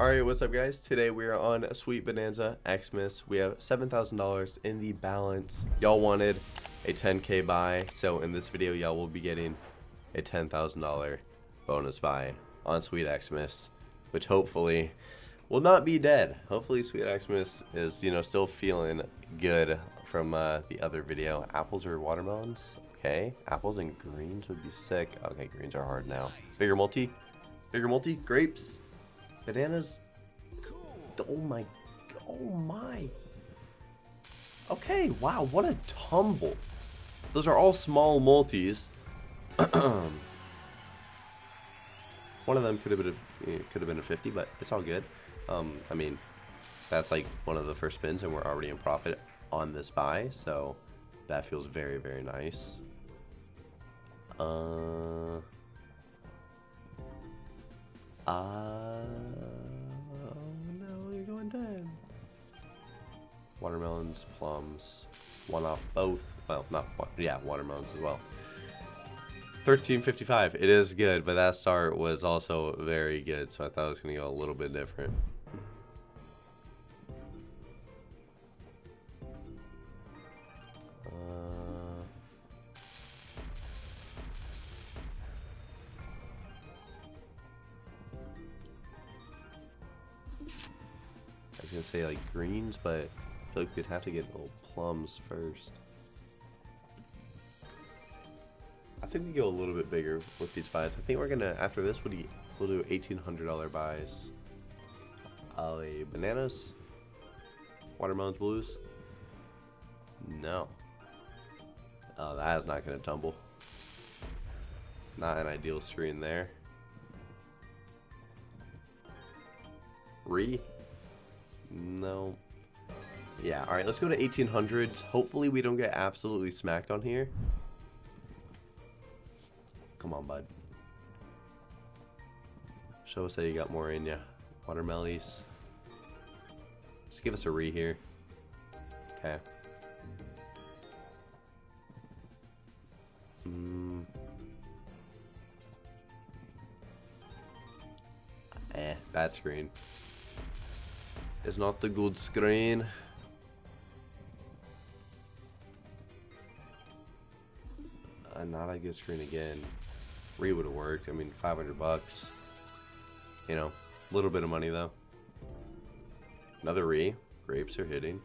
Alright, what's up guys? Today we are on Sweet Bonanza Xmas. We have $7,000 in the balance. Y'all wanted a 10k buy, so in this video y'all will be getting a $10,000 bonus buy on Sweet Xmas, which hopefully will not be dead. Hopefully Sweet Xmas is, you know, still feeling good from uh, the other video. Apples or watermelons? Okay, apples and greens would be sick. Okay, greens are hard now. Bigger multi? Bigger multi? Grapes? Bananas? Oh my, oh my. Okay, wow, what a tumble. Those are all small multis. One of them could have been a, could have been a 50, but it's all good. Um, I mean, that's like one of the first spins, and we're already in profit on this buy, so that feels very, very nice. Uh, uh, no, you're going dead. Watermelons, plums, one off both. Well, not one, yeah, watermelons as well. 1355. It is good, but that start was also very good, so I thought it was going to go a little bit different. Gonna say like greens, but I feel like we'd have to get little plums first. I think we go a little bit bigger with these buys. I think we're gonna after this we'll do, we'll do eighteen hundred dollar buys. Uh, bananas, watermelons, blues. No. Oh, that is not gonna tumble. Not an ideal screen there. Re no. Yeah, alright, let's go to 1800s. Hopefully we don't get absolutely smacked on here. Come on, bud. Show us that you got more in ya. Watermellies. Just give us a re here. Okay. Mm. Eh, bad screen is not the good screen. Uh, not a good screen again. Re would have worked. I mean, 500 bucks. You know, a little bit of money though. Another re. Grapes are hitting.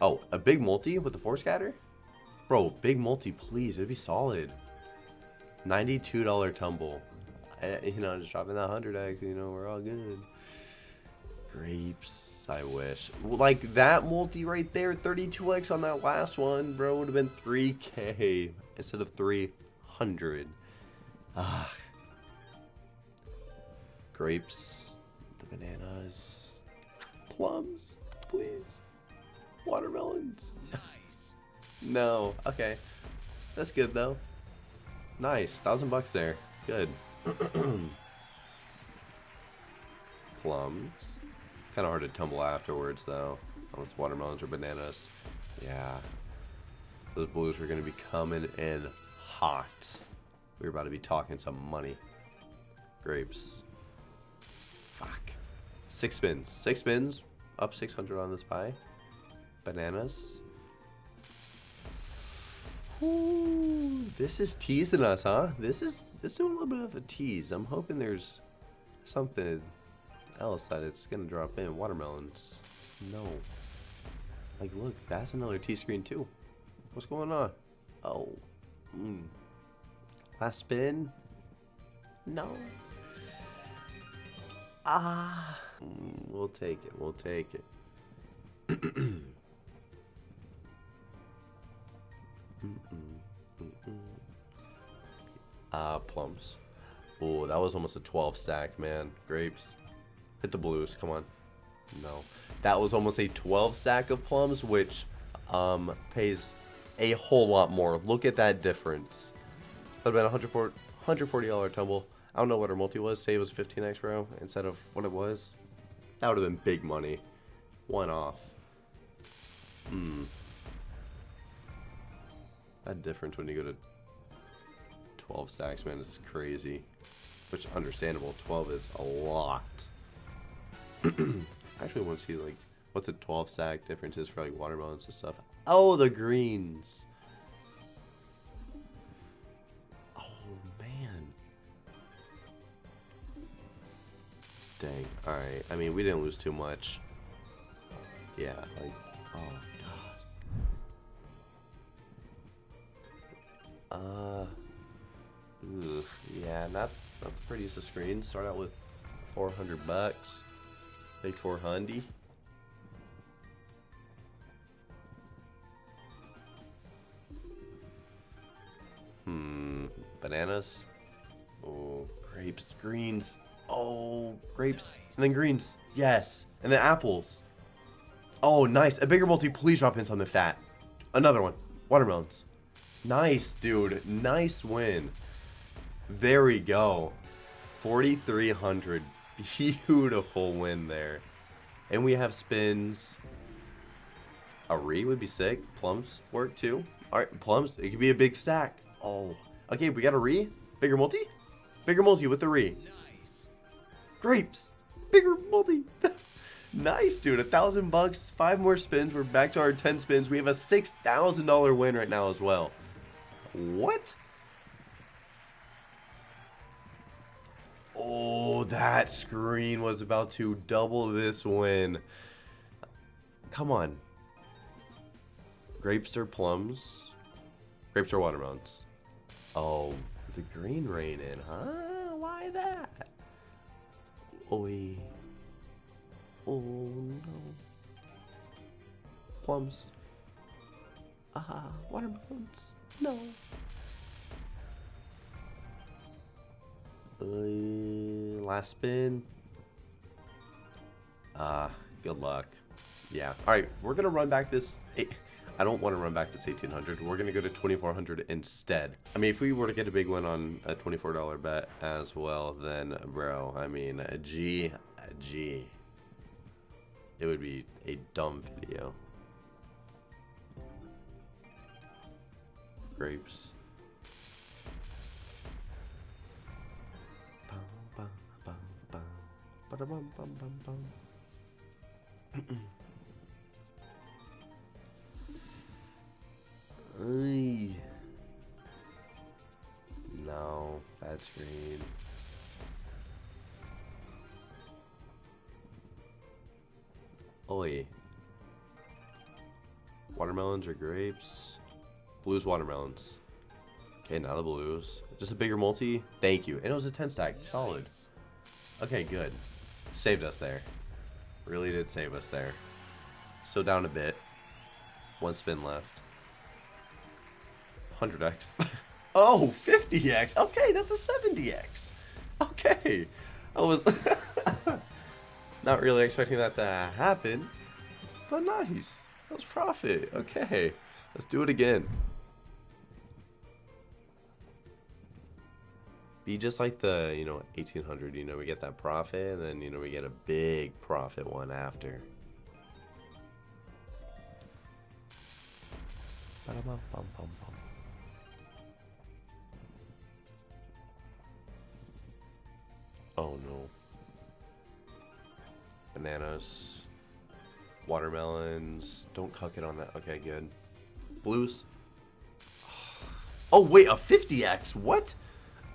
Oh, a big multi with the four scatter? Bro, big multi, please. It'd be solid. $92 tumble. I, you know, just dropping that 100x, you know, we're all good. Grapes, I wish. Like that multi right there, 32x on that last one, bro, would have been 3k instead of 300. Ah. Grapes, the bananas, plums, please. Watermelons. Nice. no, okay. That's good though. Nice, thousand bucks there. Good. Plums. Kind of hard to tumble afterwards, though. Unless watermelons or bananas. Yeah. Those blues are going to be coming in hot. We're about to be talking some money. Grapes. Fuck. Six spins. Six spins. Up 600 on this pie. Bananas. Ooh, this is teasing us, huh? This is this is a little bit of a tease. I'm hoping there's something else that it's gonna drop in. Watermelons. No. Like, look, that's another T-screen too. What's going on? Oh. Mm. Last spin? No. Ah. Mm, we'll take it. We'll take it. Ah, plums. Oh, that was almost a 12 stack, man. Grapes. Hit the blues, come on. No. That was almost a 12 stack of plums, which um, pays a whole lot more. Look at that difference. That would have been a $140 tumble. I don't know what our multi was. Say it was 15x bro instead of what it was. That would have been big money. One off. Hmm. That difference when you go to 12 stacks, man, is crazy. Which understandable. 12 is a lot. I actually want to see like what the 12 stack difference is for like watermelons and stuff. Oh, the greens. Oh man. Dang. All right. I mean, we didn't lose too much. Yeah. Like. Oh god. Uh. Ugh, yeah, not not the prettiest of screens. Start out with 400 bucks. Big 400. Hmm, bananas. Oh, grapes, greens. Oh, grapes, and then greens. Yes, and then apples. Oh, nice. A bigger multi. Please drop in something fat. Another one. Watermelons. Nice, dude. Nice win. There we go. 4,300. Beautiful win there. And we have spins. A re would be sick. Plums work too. Alright, plums. It could be a big stack. Oh. Okay, we got a re. Bigger multi? Bigger multi with the re. Nice. Grapes. Bigger multi. nice, dude. A thousand bucks. Five more spins. We're back to our 10 spins. We have a $6,000 win right now as well. What? Oh, that screen was about to double this win. Come on. Grapes or plums? Grapes or watermelons? Oh, the green rain in, huh? Why that? Oi. Oh no. Plums. Ah, watermelons. No. Uh, last spin. Ah, uh, good luck. Yeah. All right, we're gonna run back this. I don't want to run back this 1800. We're gonna go to 2400 instead. I mean, if we were to get a big win on a $24 bet as well, then bro, I mean, a G, a G. It would be a dumb video. Grapes. Ba-da-bum, bum, bum, bum. Ay. No, bad screen. Oi. Watermelons or grapes? Blues, watermelons. Okay, not the blues. Just a bigger multi. Thank you. And it was a 10 stack. Solid. Okay, good. Saved us there. Really did save us there. So down a bit. One spin left. 100x. oh, 50x. Okay, that's a 70x. Okay. I was not really expecting that to happen. But nice. That was profit. Okay. Let's do it again. Be just like the, you know, 1800, you know, we get that profit and then, you know, we get a big profit one after. Oh no. Bananas. Watermelons. Don't cuck it on that. Okay, good. Blues. Oh, wait, a 50x? What?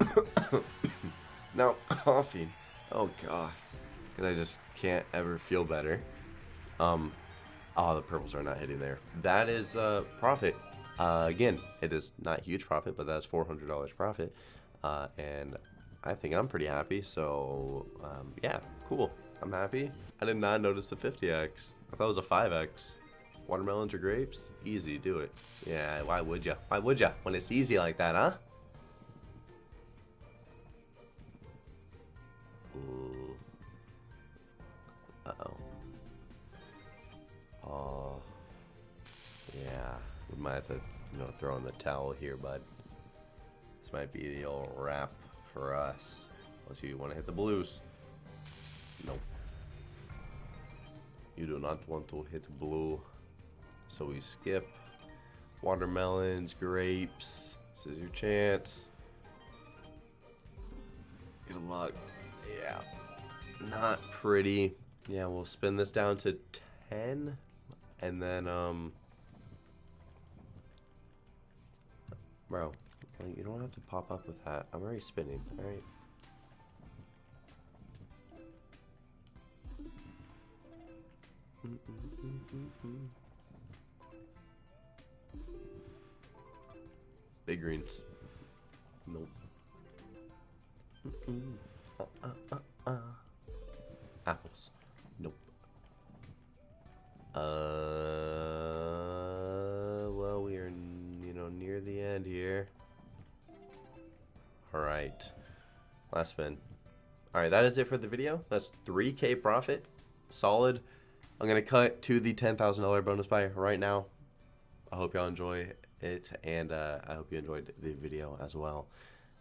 now coughing. Oh god. Cause I just can't ever feel better. Um oh the purples are not hitting there. That is uh profit. Uh again, it is not huge profit, but that's four hundred dollars profit. Uh and I think I'm pretty happy, so um yeah, cool. I'm happy. I did not notice the 50x. I thought it was a 5x. Watermelons or grapes? Easy, do it. Yeah, why would you? Why would you? When it's easy like that, huh? Might have to, you know, throw in the towel here, but this might be the old wrap for us. Unless you want to hit the blues. Nope. You do not want to hit blue. So we skip. Watermelons, grapes. This is your chance. Good luck. Yeah. Not pretty. Yeah, we'll spin this down to 10 and then um Bro, you don't have to pop up with that. I'm already spinning, alright? Big greens. Nope. Uh, uh, uh, All right, that is it for the video. That's 3K profit. Solid. I'm to cut to the $10,000 bonus buy right now. I hope y'all enjoy it, and uh, I hope you enjoyed the video as well.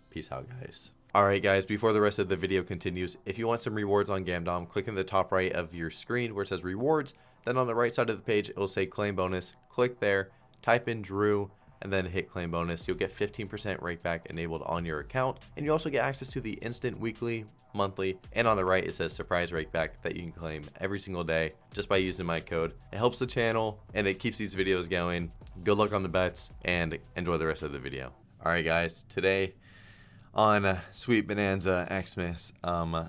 Peace out, guys. Alright guys, before the rest of the video continues, if you want some rewards on Gamdom, click in the top right of your screen where it says rewards, then on the right side of the page it will say claim bonus, click there, type in Drew, and then hit claim bonus. You'll get 15% rakeback enabled on your account, and you also get access to the instant weekly, monthly, and on the right it says surprise rakeback that you can claim every single day just by using my code. It helps the channel and it keeps these videos going. Good luck on the bets and enjoy the rest of the video. Alright guys, today on Sweet Bonanza Xmas, um,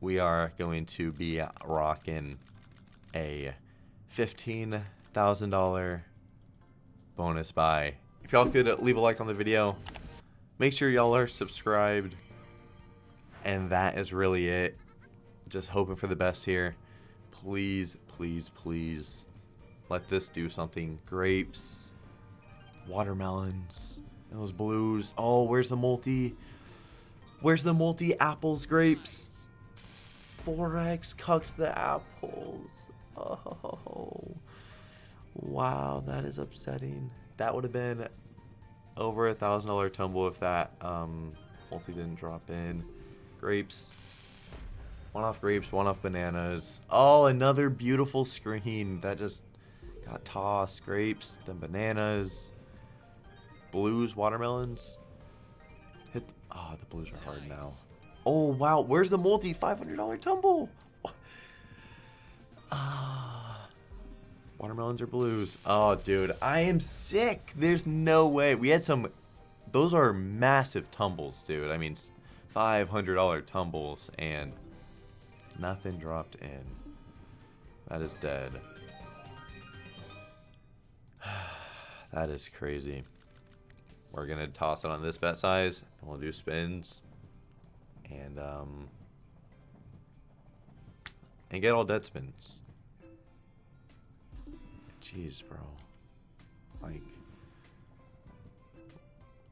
we are going to be rocking a $15,000 bonus buy. If y'all could uh, leave a like on the video, make sure y'all are subscribed, and that is really it. Just hoping for the best here. Please, please, please, let this do something. Grapes, watermelons, those blues. Oh, where's the multi? Where's the multi apples grapes? 4x cucked the apples. Oh. Wow, that is upsetting. That would have been over a thousand dollar tumble if that um, multi didn't drop in. Grapes. One off grapes, one off bananas. Oh, another beautiful screen that just got tossed. Grapes, then bananas. Blues, watermelons. Hit. Oh, the blues are hard now. Oh, wow. Where's the multi? $500 tumble. Ah. Watermelons or blues. Oh, dude. I am sick. There's no way. We had some... Those are massive tumbles, dude. I mean, $500 tumbles and nothing dropped in. That is dead. that is crazy. We're going to toss it on this bet size, and we'll do spins. And, um... And get all dead spins. Jeez, bro. Like...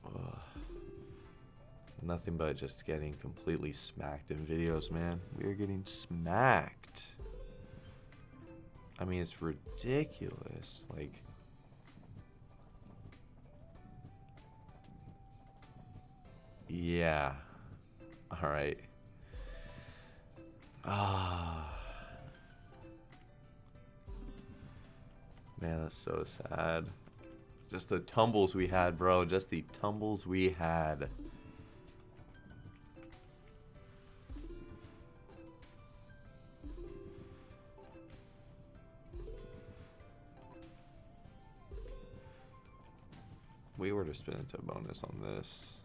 Ugh. Nothing but just getting completely smacked in videos, man. We are getting smacked. I mean, it's ridiculous. Like... Yeah. Alright. Ah. Man, that's so sad. Just the tumbles we had, bro. Just the tumbles we had. We were to spin into a bonus on this.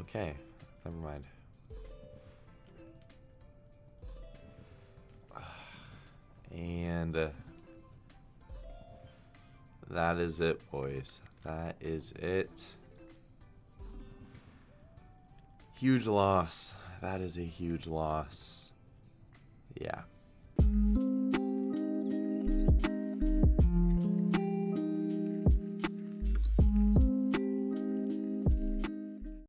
Okay, never mind. And that is it, boys. That is it. Huge loss. That is a huge loss. Yeah.